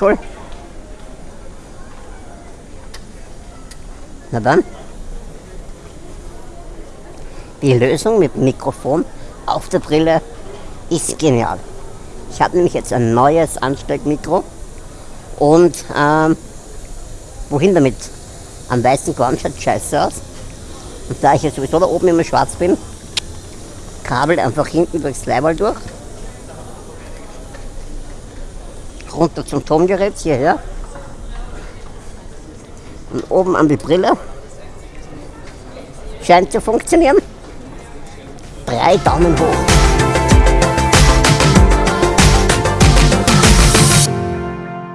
Mikrol. Na dann. Die Lösung mit Mikrofon auf der Brille ist genial. Ich habe nämlich jetzt ein neues Ansteckmikro und ähm, wohin damit? Am weißen Korn schaut scheiße aus. Und da ich ja sowieso da oben immer schwarz bin, Kabel einfach hinten durchs Leibwall durch. Runter zum Tongerät hierher. Und oben an die Brille. Scheint zu funktionieren. Drei Daumen hoch.